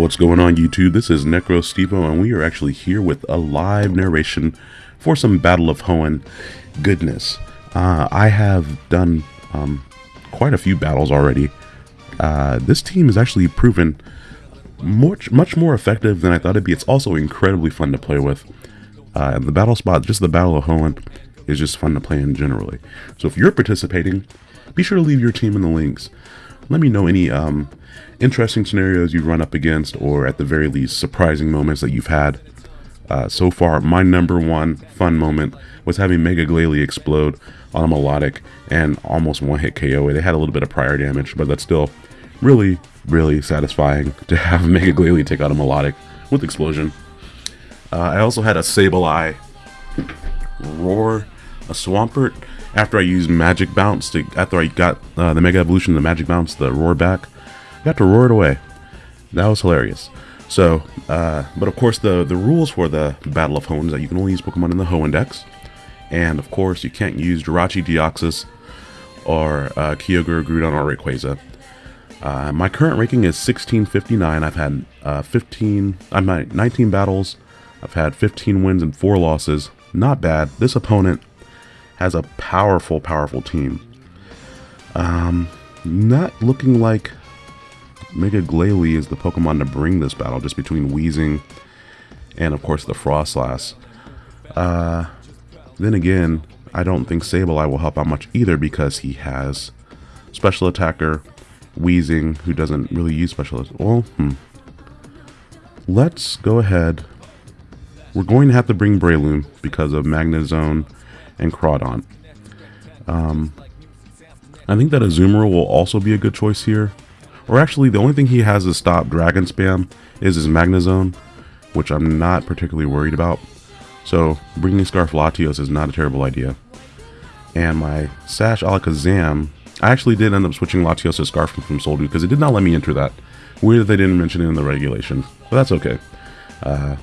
What's going on YouTube? This is Necro Stevo and we are actually here with a live narration for some Battle of Hoenn goodness. Uh, I have done um, quite a few battles already. Uh, this team is actually proven much, much more effective than I thought it'd be. It's also incredibly fun to play with. Uh, the battle spot, just the Battle of Hoenn, is just fun to play in generally. So if you're participating, be sure to leave your team in the links. Let me know any um, interesting scenarios you've run up against, or at the very least, surprising moments that you've had. Uh, so far, my number one fun moment was having Mega Glalie explode on a Milotic and almost one hit KO. They had a little bit of prior damage, but that's still really, really satisfying to have Mega Glalie take out a Milotic with explosion. Uh, I also had a Sableye roar a Swampert after I used Magic Bounce to after I got uh, the Mega Evolution, the Magic Bounce, the roar back. I got to roar it away. That was hilarious. So, uh, but of course, the the rules for the Battle of Hoenn is that you can only use Pokemon in the Hoenn Dex, and of course, you can't use Jirachi, Deoxys, or uh, Kyogre, Groudon, or Rayquaza. Uh, my current ranking is 1659. I've had uh, 15, I'm at 19 battles. I've had 15 wins and 4 losses. Not bad. This opponent has a powerful, powerful team. Um, not looking like Mega Glalie is the Pokemon to bring this battle, just between Weezing and, of course, the Froslass. Uh, then again, I don't think Sableye will help out much either because he has Special Attacker, Weezing, who doesn't really use Special Well, hmm. Let's go ahead. We're going to have to bring Breloom because of Magnezone and Crawdaunt. Um, I think that Azumarill will also be a good choice here. Or actually, the only thing he has to stop Dragon Spam is his Magnezone, which I'm not particularly worried about. So, bringing Scarf Latios is not a terrible idea. And my Sash Alakazam, I actually did end up switching Latios to Scarf from Soul Dew because it did not let me enter that. Weird that they didn't mention it in the regulation, but that's okay. Uh,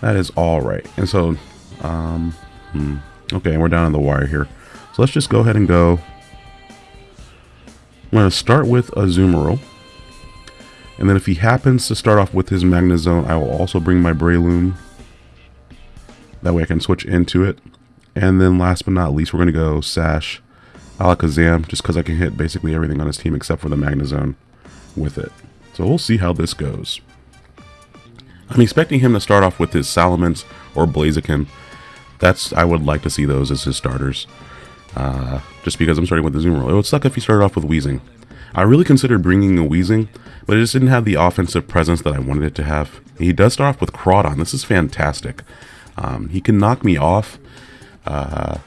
that is alright. And so, um, hmm. Okay, we're down on the wire here. So let's just go ahead and go. I'm going to start with Azumarill. And then if he happens to start off with his Magnezone, I will also bring my Breloom. That way I can switch into it. And then last but not least, we're going to go Sash Alakazam, just because I can hit basically everything on his team except for the Magnezone with it. So we'll see how this goes. I'm expecting him to start off with his Salamence or Blaziken, that's I would like to see those as his starters. Uh, just because I'm starting with the Zoom It would suck if he started off with Weezing. I really considered bringing a Weezing, but it just didn't have the offensive presence that I wanted it to have. He does start off with Crawdaunt. This is fantastic. Um, he can knock me off. Uh,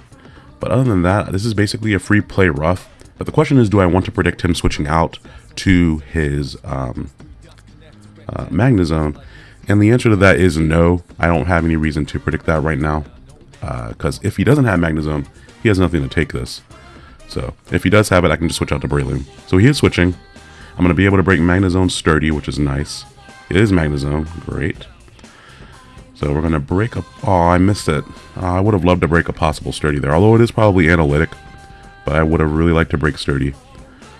but other than that, this is basically a free play rough. But the question is, do I want to predict him switching out to his um, uh, Magnezone? And the answer to that is no. I don't have any reason to predict that right now because uh, if he doesn't have Magnezone, he has nothing to take this. So if he does have it, I can just switch out to Breloom. So he is switching. I'm going to be able to break Magnezone Sturdy, which is nice. It is Magnezone. Great. So we're going to break a... Oh, I missed it. Uh, I would have loved to break a possible Sturdy there, although it is probably analytic. But I would have really liked to break Sturdy.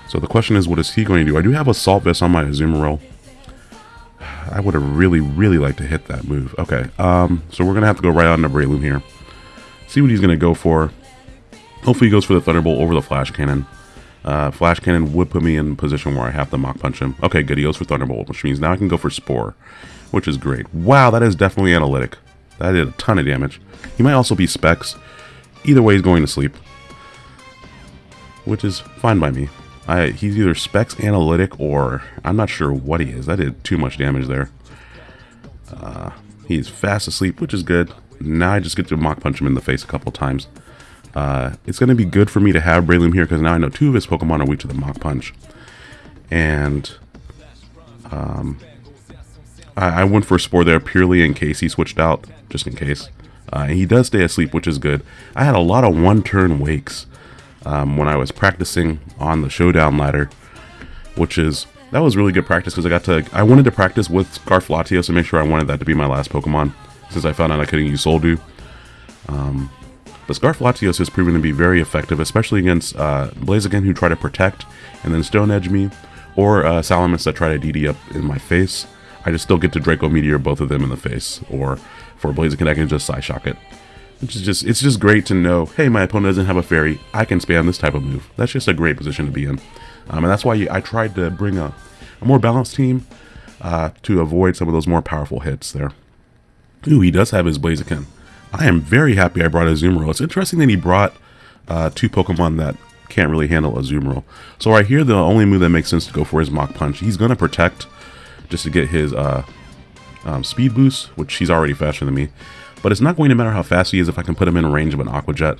So the question is, what is he going to do? I do have Assault Vest on my Azumarill. I would have really, really liked to hit that move. Okay, um, so we're going to have to go right on to Breloom here see what he's going to go for. Hopefully he goes for the Thunderbolt over the Flash Cannon. Uh, Flash Cannon would put me in a position where I have to Mach Punch him. Okay, good. He goes for Thunderbolt, which means now I can go for Spore, which is great. Wow, that is definitely analytic. That did a ton of damage. He might also be Specs. Either way, he's going to sleep, which is fine by me. I, he's either Specs Analytic or I'm not sure what he is. That did too much damage there. Uh, he's fast asleep, which is good. Now I just get to Mach Punch him in the face a couple times. Uh, it's going to be good for me to have Breloom here because now I know two of his Pokemon are weak to the Mach Punch. And um, I, I, went for Spore there purely in case he switched out, just in case. Uh, he does stay asleep, which is good. I had a lot of one-turn wakes um, when I was practicing on the Showdown ladder, which is that was really good practice because I got to I wanted to practice with Scarf Latios to make sure I wanted that to be my last Pokemon since I found out I couldn't use Soul Dew. Um, but Scarf Latios has proven to be very effective, especially against uh, Blaziken who try to protect and then Stone Edge me, or uh, Salamence that try to DD up in my face. I just still get to Draco Meteor both of them in the face, or for Blaziken I can just Psyshock it. Which is just, it's just great to know, hey, my opponent doesn't have a fairy, I can spam this type of move. That's just a great position to be in. Um, and that's why I tried to bring a, a more balanced team uh, to avoid some of those more powerful hits there. Ooh, he does have his Blaziken. I am very happy I brought a Azumarill. It's interesting that he brought uh, two Pokemon that can't really handle Azumarill. So right here, the only move that makes sense to go for is Mach Punch. He's going to protect just to get his uh, um, speed boost, which he's already faster than me. But it's not going to matter how fast he is if I can put him in range of an Aqua Jet,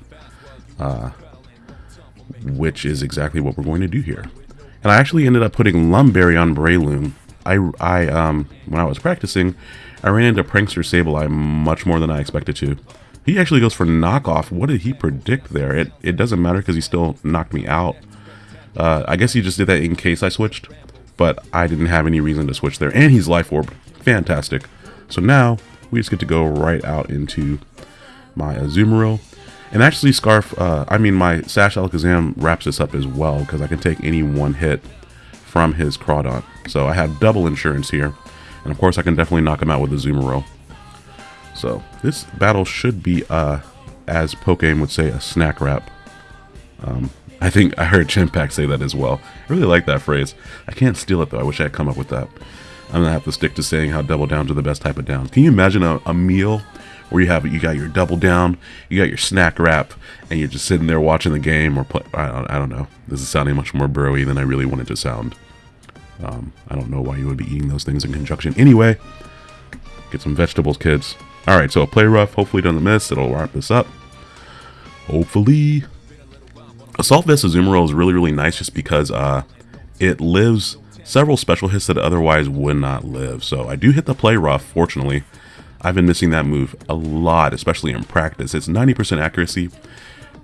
uh, which is exactly what we're going to do here. And I actually ended up putting Lum Berry on Breloom. I, I um, when I was practicing, I ran into Prankster Sableye much more than I expected to. He actually goes for knockoff. What did he predict there? It, it doesn't matter because he still knocked me out. Uh, I guess he just did that in case I switched, but I didn't have any reason to switch there. And he's Life Orb. Fantastic. So now we just get to go right out into my Azumarill. And actually Scarf, uh, I mean my Sash Alakazam wraps this up as well because I can take any one hit from his Crawdaunt. So I have double insurance here. And of course I can definitely knock him out with the Azumarill. So this battle should be, uh, as Pokemon would say, a snack wrap. Um, I think I heard Chimpact say that as well. I really like that phrase. I can't steal it though. I wish I had come up with that. I'm gonna have to stick to saying how double downs are the best type of downs. Can you imagine a, a meal where you have you got your double down, you got your snack wrap, and you're just sitting there watching the game or play? I don't, I don't know. This is sounding much more broy than I really wanted to sound. Um, I don't know why you would be eating those things in conjunction. Anyway, get some vegetables, kids. All right, so a play rough. Hopefully doesn't miss. It'll wrap this up. Hopefully. Assault Vest Azumarill is really, really nice just because uh, it lives several special hits that otherwise would not live. So I do hit the play rough, fortunately. I've been missing that move a lot, especially in practice. It's 90% accuracy,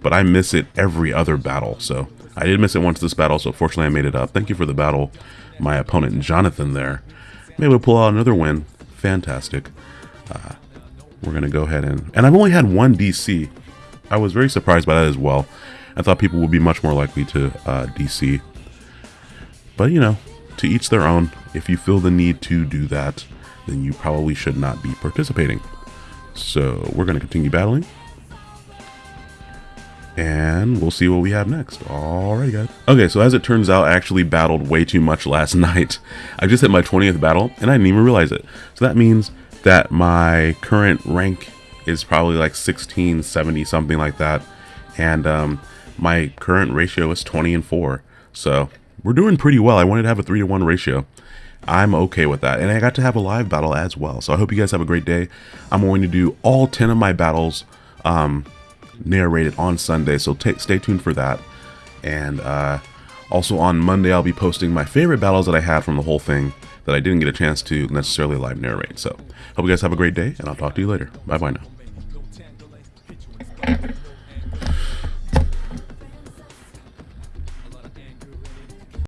but I miss it every other battle. So I did miss it once this battle, so fortunately I made it up. Thank you for the battle, my opponent Jonathan there. Maybe we'll pull out another win. Fantastic. Uh, we're going to go ahead and... And I've only had one DC. I was very surprised by that as well. I thought people would be much more likely to uh, DC. But, you know, to each their own. If you feel the need to do that, then you probably should not be participating. So we're going to continue battling. And we'll see what we have next. Alright guys. Okay, so as it turns out, I actually battled way too much last night. I just hit my 20th battle, and I didn't even realize it. So that means that my current rank is probably like 16, 70, something like that. And um, my current ratio is 20 and 4. So we're doing pretty well. I wanted to have a 3 to 1 ratio. I'm okay with that. And I got to have a live battle as well. So I hope you guys have a great day. I'm going to do all 10 of my battles um, narrated on Sunday. So stay tuned for that. And uh, also on Monday, I'll be posting my favorite battles that I had from the whole thing that I didn't get a chance to necessarily live narrate. So hope you guys have a great day, and I'll talk to you later. Bye bye now.